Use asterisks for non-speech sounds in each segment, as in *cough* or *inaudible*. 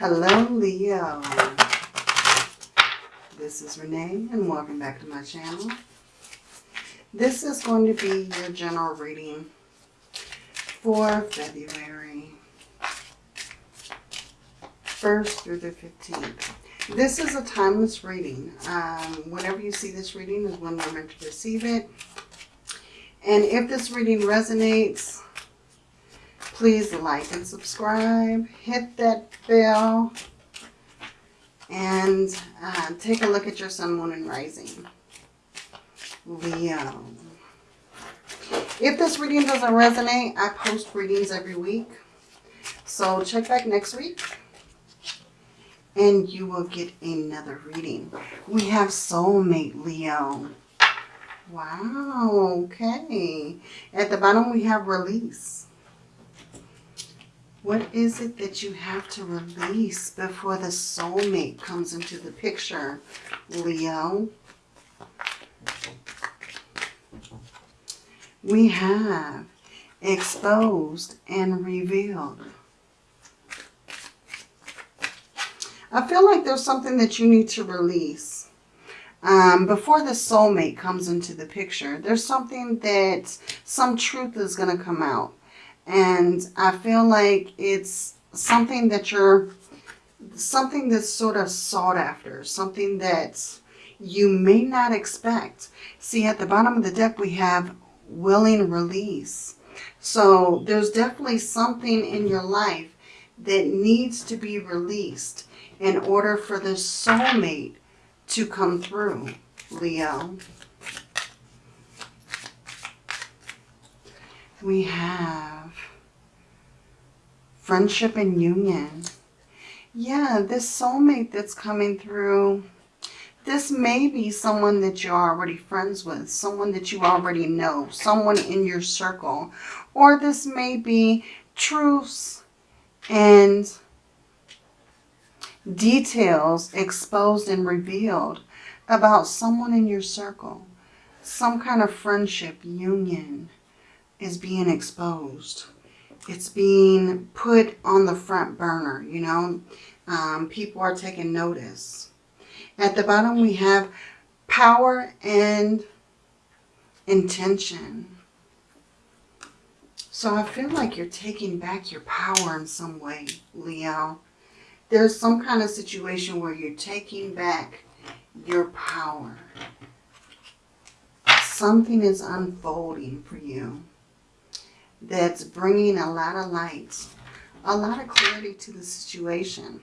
Hello, Leo. This is Renee, and welcome back to my channel. This is going to be your general reading for February 1st through the 15th. This is a timeless reading. Um, whenever you see this reading is when you're meant to receive it. And if this reading resonates, please like and subscribe. Hit that bell. And uh, take a look at your sun, moon, and rising. Leo. If this reading doesn't resonate, I post readings every week. So check back next week and you will get another reading. We have soulmate Leo. Wow, okay. At the bottom we have release. What is it that you have to release before the soulmate comes into the picture, Leo? We have exposed and revealed. I feel like there's something that you need to release. Um, before the soulmate comes into the picture, there's something that some truth is going to come out. And I feel like it's something that you're, something that's sort of sought after, something that you may not expect. See, at the bottom of the deck, we have willing release. So there's definitely something in your life that needs to be released in order for the soulmate to come through, Leo. We have friendship and union. Yeah, this soulmate that's coming through, this may be someone that you're already friends with, someone that you already know, someone in your circle. Or this may be truths and details exposed and revealed about someone in your circle. Some kind of friendship, union is being exposed. It's being put on the front burner, you know. Um, people are taking notice. At the bottom we have power and intention. So I feel like you're taking back your power in some way, Leo there's some kind of situation where you're taking back your power. Something is unfolding for you that's bringing a lot of light, a lot of clarity to the situation.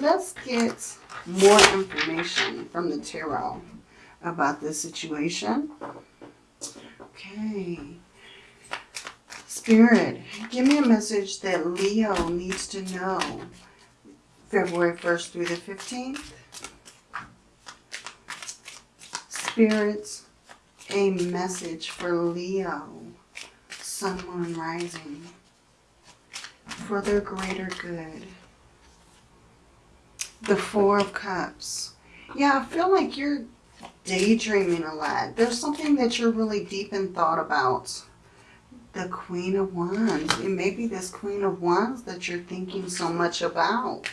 Let's get more information from the tarot about this situation. Okay. Spirit, give me a message that Leo needs to know February 1st through the 15th. Spirits, a message for Leo, Sun, Moon, Rising, for their greater good. The Four of Cups. Yeah, I feel like you're daydreaming a lot. There's something that you're really deep in thought about the Queen of Wands. It may be this Queen of Wands that you're thinking so much about.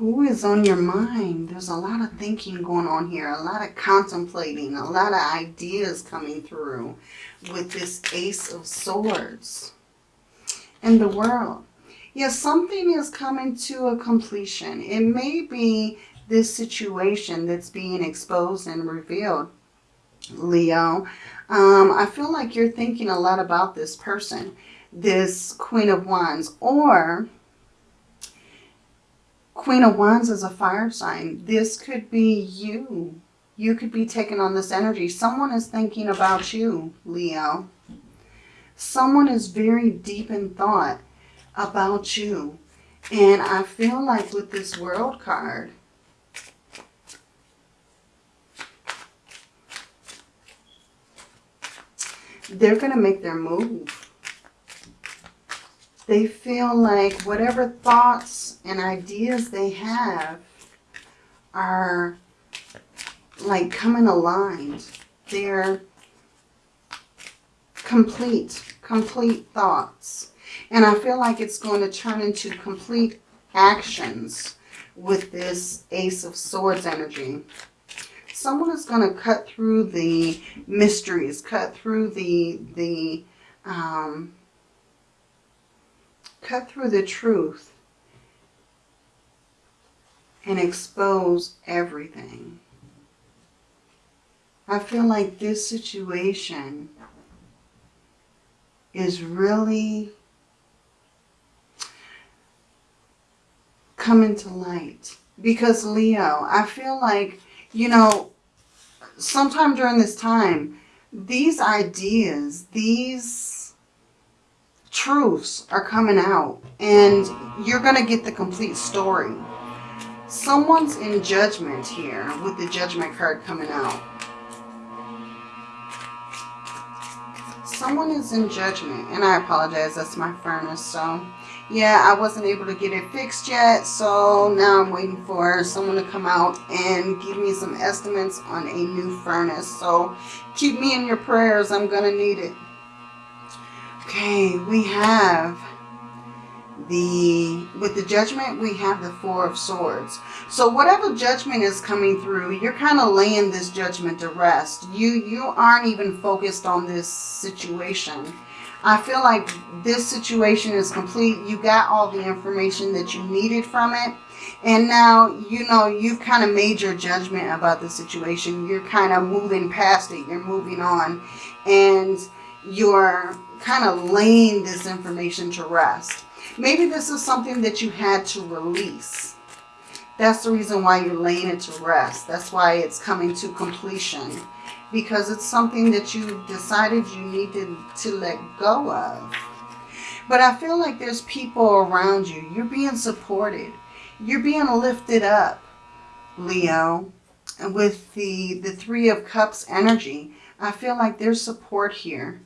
Who is on your mind? There's a lot of thinking going on here, a lot of contemplating, a lot of ideas coming through with this Ace of Swords and the world. Yes, something is coming to a completion. It may be this situation that's being exposed and revealed Leo. Um, I feel like you're thinking a lot about this person, this Queen of Wands, or Queen of Wands is a fire sign. This could be you. You could be taking on this energy. Someone is thinking about you, Leo. Someone is very deep in thought about you. And I feel like with this world card, they're going to make their move. They feel like whatever thoughts and ideas they have are like coming aligned. They're complete, complete thoughts. And I feel like it's going to turn into complete actions with this Ace of Swords energy. Someone is going to cut through the mysteries, cut through the, the, um, cut through the truth and expose everything. I feel like this situation is really coming to light. Because Leo, I feel like, you know, sometime during this time, these ideas, these truths are coming out and you're going to get the complete story. Someone's in judgment here with the judgment card coming out. Someone is in judgment and I apologize. That's my furnace. So yeah, I wasn't able to get it fixed yet. So now I'm waiting for someone to come out and give me some estimates on a new furnace. So keep me in your prayers. I'm going to need it. Okay, we have the with the judgment we have the four of swords. So whatever judgment is coming through you're kind of laying this judgment to rest. You you aren't even focused on this situation. I feel like this situation is complete. You got all the information that you needed from it. And now you know you've kind of made your judgment about the situation. You're kind of moving past it. You're moving on. And you're kind of laying this information to rest Maybe this is something that you had to release. That's the reason why you're laying it to rest. That's why it's coming to completion. Because it's something that you decided you needed to let go of. But I feel like there's people around you. You're being supported. You're being lifted up, Leo. With the, the Three of Cups energy, I feel like there's support here.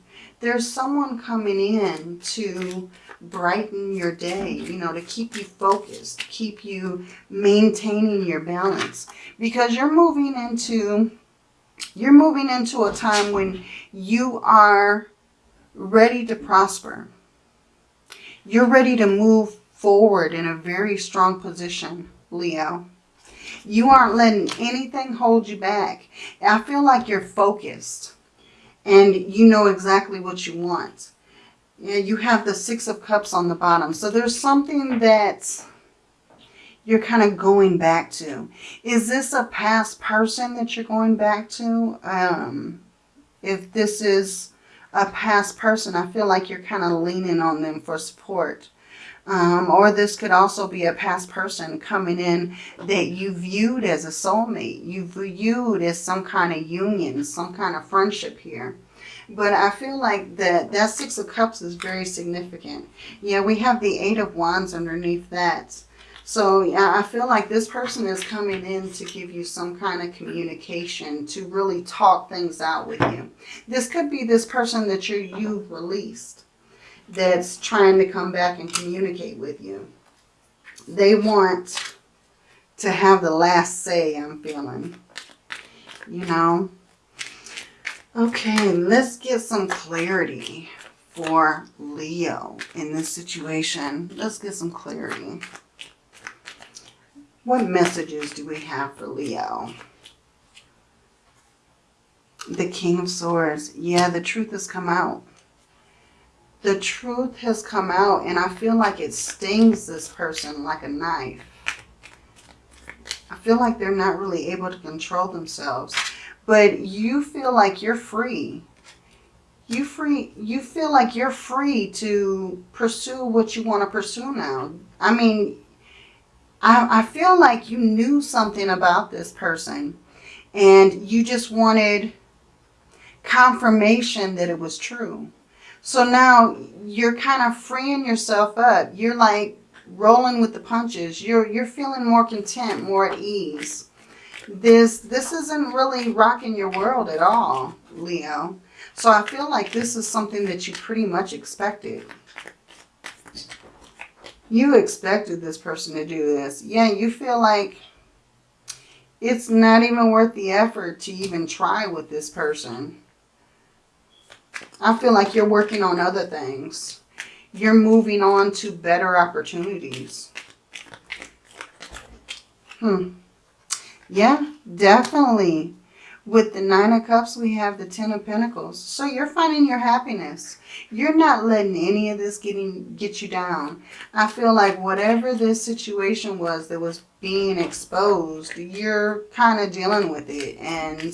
There's someone coming in to brighten your day, you know, to keep you focused, keep you maintaining your balance. Because you're moving into, you're moving into a time when you are ready to prosper. You're ready to move forward in a very strong position, Leo. You aren't letting anything hold you back. I feel like you're focused and you know exactly what you want. Yeah, you have the Six of Cups on the bottom. So there's something that you're kind of going back to. Is this a past person that you're going back to? Um, if this is a past person, I feel like you're kind of leaning on them for support. Um, or this could also be a past person coming in that you viewed as a soulmate. You viewed as some kind of union, some kind of friendship here. But I feel like that, that Six of Cups is very significant. Yeah, we have the Eight of Wands underneath that. So yeah, I feel like this person is coming in to give you some kind of communication, to really talk things out with you. This could be this person that you you've released that's trying to come back and communicate with you. They want to have the last say, I'm feeling. You know, Okay, let's get some clarity for Leo in this situation. Let's get some clarity. What messages do we have for Leo? The King of Swords. Yeah, the truth has come out. The truth has come out and I feel like it stings this person like a knife. I feel like they're not really able to control themselves but you feel like you're free. You free. You feel like you're free to pursue what you want to pursue now. I mean, I, I feel like you knew something about this person and you just wanted confirmation that it was true. So now you're kind of freeing yourself up. You're like rolling with the punches. You're, you're feeling more content, more at ease this this isn't really rocking your world at all, Leo. So I feel like this is something that you pretty much expected. You expected this person to do this. Yeah, you feel like it's not even worth the effort to even try with this person. I feel like you're working on other things. You're moving on to better opportunities. Hmm. Yeah, definitely. With the Nine of Cups, we have the Ten of Pentacles. So you're finding your happiness. You're not letting any of this getting get you down. I feel like whatever this situation was that was being exposed, you're kind of dealing with it and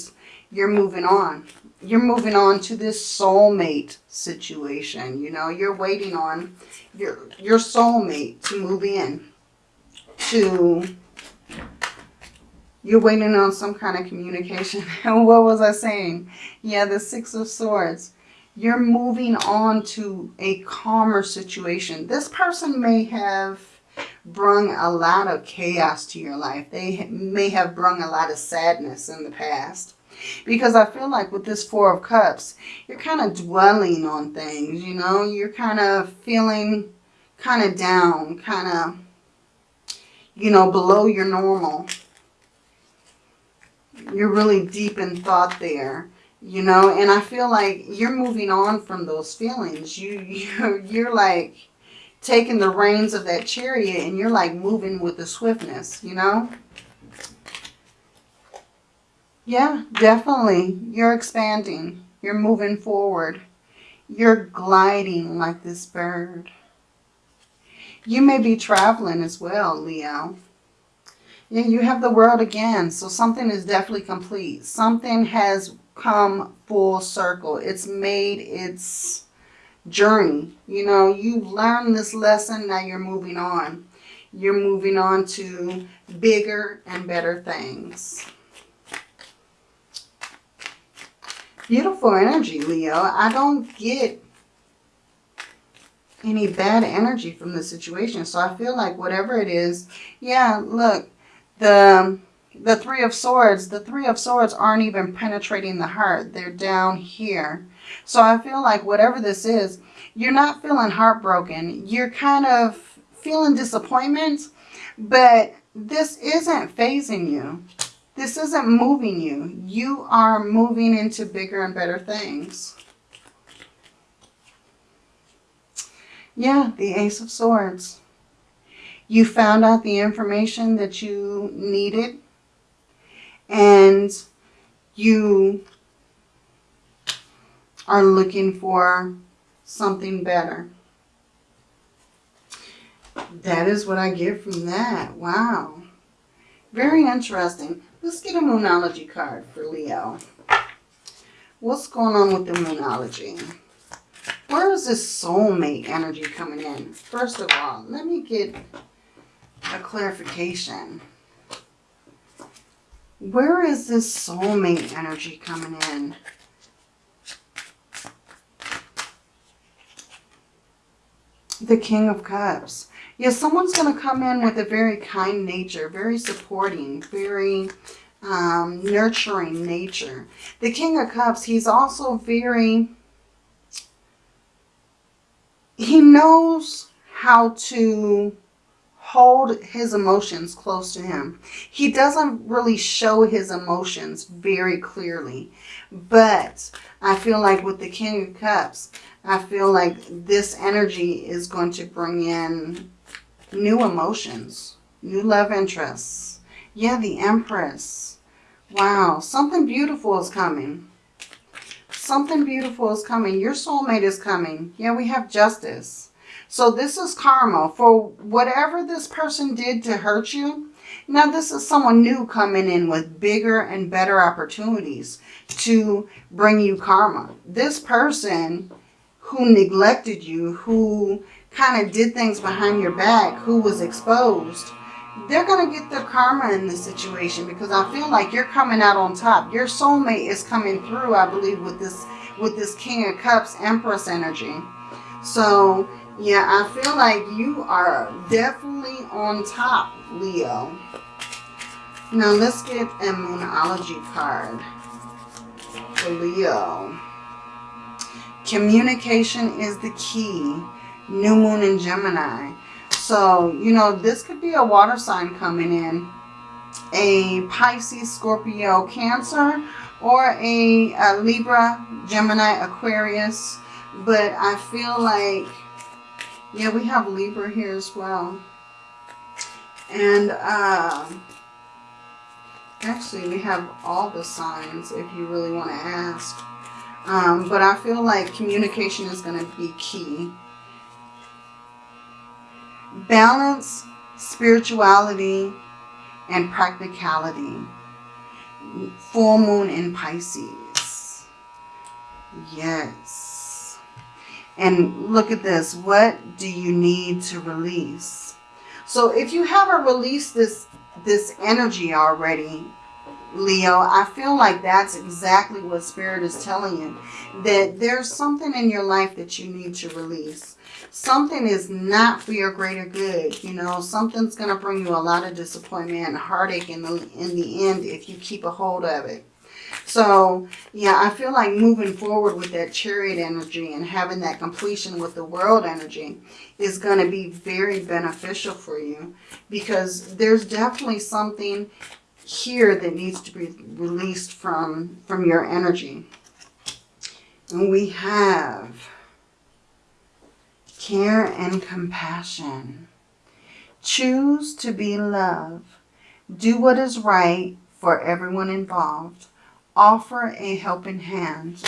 you're moving on. You're moving on to this soulmate situation. You know, you're waiting on your, your soulmate to move in to you're waiting on some kind of communication. And *laughs* what was I saying? Yeah, the Six of Swords. You're moving on to a calmer situation. This person may have brung a lot of chaos to your life. They may have brung a lot of sadness in the past. Because I feel like with this Four of Cups, you're kind of dwelling on things, you know. You're kind of feeling kind of down, kind of, you know, below your normal. You're really deep in thought there you know? And i feel like you're moving on from those feelings. You *laughs* you're, you're like taking the reins of that chariot and you're like moving with the swiftness you know yeah definitely you're expanding you're moving forward you're gliding like this bird you may be traveling as well leo yeah, you have the world again. So something is definitely complete. Something has come full circle. It's made its journey. You know, you've learned this lesson. Now you're moving on. You're moving on to bigger and better things. Beautiful energy, Leo. I don't get any bad energy from the situation. So I feel like whatever it is, yeah, look, the, the Three of Swords, the Three of Swords aren't even penetrating the heart. They're down here. So I feel like whatever this is, you're not feeling heartbroken. You're kind of feeling disappointment, but this isn't phasing you. This isn't moving you. You are moving into bigger and better things. Yeah, the Ace of Swords. You found out the information that you needed and you are looking for something better. That is what I get from that. Wow. Very interesting. Let's get a Moonology card for Leo. What's going on with the Moonology? Where is this soulmate energy coming in? First of all, let me get a clarification. Where is this soulmate energy coming in? The King of Cups. Yes, someone's going to come in with a very kind nature, very supporting, very um, nurturing nature. The King of Cups, he's also very... He knows how to hold his emotions close to him. He doesn't really show his emotions very clearly. But I feel like with the King of Cups, I feel like this energy is going to bring in new emotions, new love interests. Yeah, the Empress. Wow, something beautiful is coming. Something beautiful is coming. Your soulmate is coming. Yeah, we have justice. So this is karma for whatever this person did to hurt you. Now this is someone new coming in with bigger and better opportunities to bring you karma. This person who neglected you, who kind of did things behind your back, who was exposed, they're going to get their karma in this situation because I feel like you're coming out on top. Your soulmate is coming through, I believe, with this with this King of Cups Empress energy. So yeah, I feel like you are definitely on top, Leo. Now let's get a Moonology card for Leo. Communication is the key. New Moon in Gemini. So, you know, this could be a water sign coming in. A Pisces, Scorpio, Cancer, or a, a Libra, Gemini, Aquarius. But I feel like, yeah, we have Libra here as well. And uh, actually, we have all the signs if you really want to ask. Um, but I feel like communication is going to be key. Balance, spirituality, and practicality. Full moon in Pisces. Yes. And look at this. What do you need to release? So if you haven't released this, this energy already, Leo, I feel like that's exactly what Spirit is telling you. That there's something in your life that you need to release. Something is not for your greater good. You know, something's going to bring you a lot of disappointment and heartache in the, in the end if you keep a hold of it. So, yeah, I feel like moving forward with that chariot energy and having that completion with the world energy is going to be very beneficial for you because there's definitely something here that needs to be released from, from your energy. And we have care and compassion. Choose to be love. Do what is right for everyone involved. Offer a helping hand.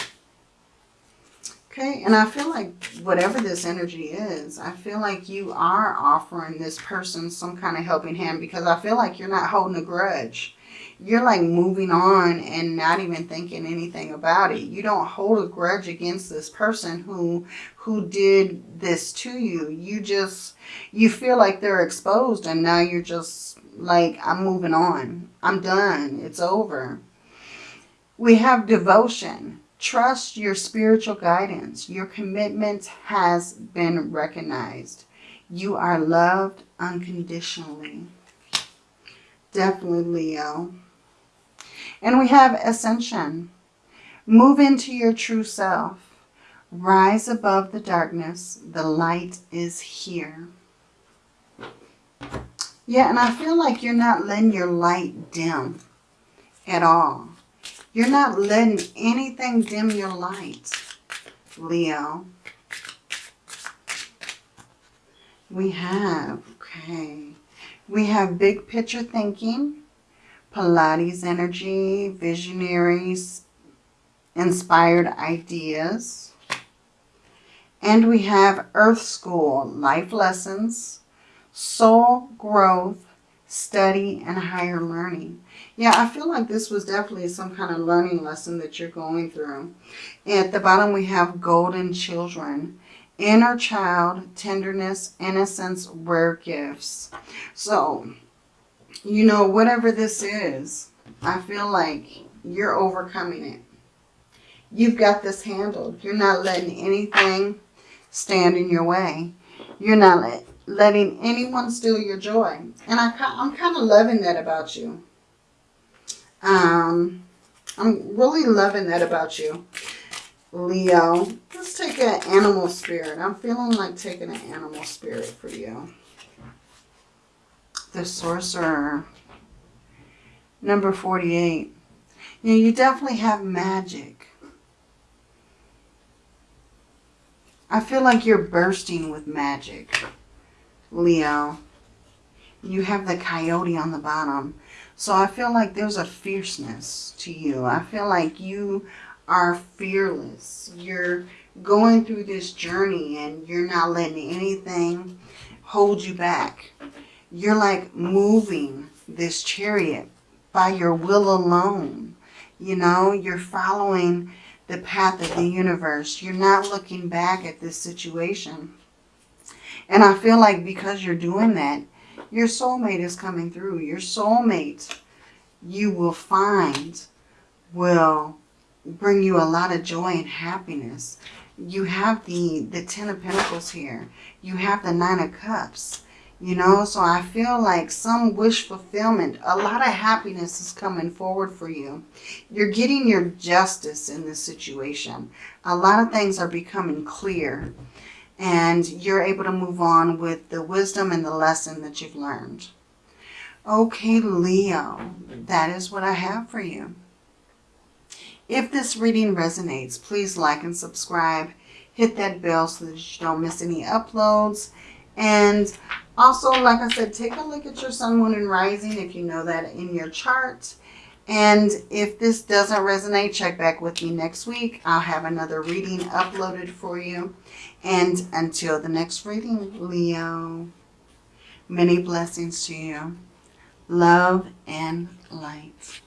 Okay, and I feel like whatever this energy is, I feel like you are offering this person some kind of helping hand because I feel like you're not holding a grudge. You're like moving on and not even thinking anything about it. You don't hold a grudge against this person who who did this to you. You just, you feel like they're exposed and now you're just like, I'm moving on. I'm done. It's over. We have devotion. Trust your spiritual guidance. Your commitment has been recognized. You are loved unconditionally. Definitely Leo. And we have ascension. Move into your true self. Rise above the darkness. The light is here. Yeah, and I feel like you're not letting your light dim at all. You're not letting anything dim your light, Leo. We have, okay, we have big picture thinking, Pleiades energy, visionaries, inspired ideas. And we have Earth School, life lessons, soul growth, study, and higher learning. Yeah, I feel like this was definitely some kind of learning lesson that you're going through. At the bottom, we have golden children. Inner child, tenderness, innocence, rare gifts. So, you know, whatever this is, I feel like you're overcoming it. You've got this handled. You're not letting anything stand in your way. You're not let, letting anyone steal your joy. And I, I'm kind of loving that about you. Um, I'm really loving that about you, Leo. Let's take an animal spirit. I'm feeling like taking an animal spirit for you. The Sorcerer. Number 48. You, know, you definitely have magic. I feel like you're bursting with magic, Leo. You have the coyote on the bottom. So I feel like there's a fierceness to you. I feel like you are fearless. You're going through this journey and you're not letting anything hold you back. You're like moving this chariot by your will alone. You know, you're following the path of the universe. You're not looking back at this situation. And I feel like because you're doing that, your soulmate is coming through. Your soulmate, you will find, will bring you a lot of joy and happiness. You have the, the Ten of Pentacles here. You have the Nine of Cups. You know, so I feel like some wish fulfillment, a lot of happiness is coming forward for you. You're getting your justice in this situation. A lot of things are becoming clear and you're able to move on with the wisdom and the lesson that you've learned. Okay, Leo, that is what I have for you. If this reading resonates, please like and subscribe. Hit that bell so that you don't miss any uploads. And also, like I said, take a look at your sun, moon, and rising if you know that in your chart. And if this doesn't resonate, check back with me next week. I'll have another reading uploaded for you. And until the next reading, Leo, many blessings to you. Love and light.